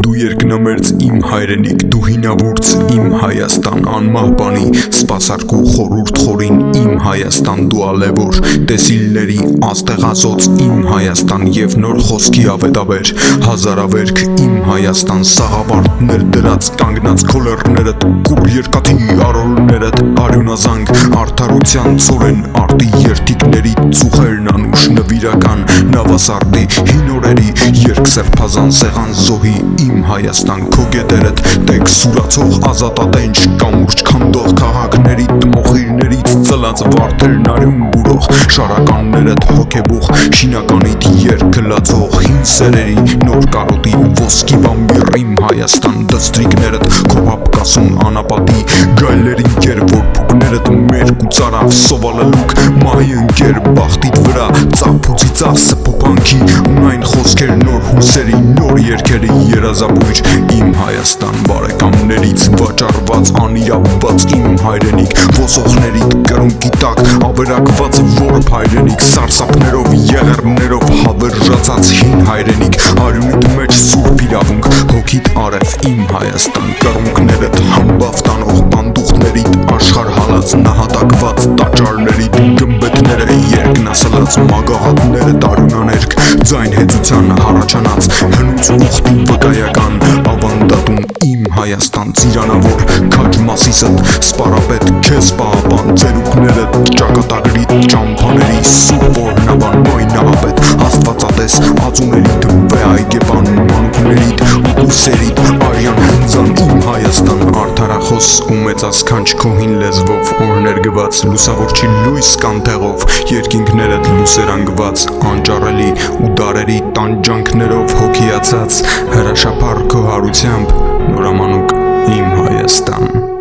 Դու երկնամերձ իմ հայրենիք, դու հինավուրց իմ Հայաստան, անմահբանի, սպասարկու խորուրդ խորին իմ Հայաստան, դու ալևոր, տեսիլների աստեղազոց իմ Հայաստան եւ նոր խոսքի ավետաբեր, հազարավերք իմ Հայաստան, սաղավարտներ դրած կանգնած քոլերներդ, կուր երկաթի արորներդ, արյունազանգ, արդարության ծորեն արտի երթիկների ծուխերն անուշ նվիրական, նավասարտի հին օրերի երկսերփազան սեղան զոհի իմ Հայաստան քո գետերդ տեկ սուրացող ազատատենչ կամուրջ քանդող քաղաքների տմոխիրներից ծլած վարդերն արյուն բուրող շարականներդ հոգեբուխ շինականիդ երկը լացող հին սերերի նոր կարոտի ոսկի բամբիր իմ Հայաստան դստրիկներդ քո ապկասում անապատի գայլերին կեր որ փուկներդ մեր կուծարավ սովալելուկ մահի ընկեր բախտիդ վրա ծափուցի ծախսը փոփանքի ունայն խոսքեր նոր հուսերի նոր երկերի երազաբույր իմ Հայաստան բարեկամներից վաճառված անիրավված իմ հայրենիք ոսողների կրունկի տակ ավերակված որբ հայրենիք սարսափներով եղերներով հավերժացած հին հայրենիք արյունիդ մեջ սուրբ իրավունք հոգիդ արև իմ Հայաստան կրունկներդ երկնասլած մագահատները տարյունաներկ ձայն հեծության հարաճանած հնուց ուխտի վկայական ավանդատուն իմ Հայաստան ծիրանավոր քաջ մասիսդ սպարապետ քեզ պահապան ծերուկներդ ճակատագրի ճամփաների սուրբ օրնաբան մոյնապետ աստվածատես ածուներիդ արդարախոս ու մեծասքանչ քո հին լեզվով օրներգված լուսավորչի լույս կանթեղով երկինքներդ լուսերանգված անճարելի ու դարերի տանջանքներով հոգիացած հրաշափառ քո հարությամբ նորամանուկ իմ Հայաստան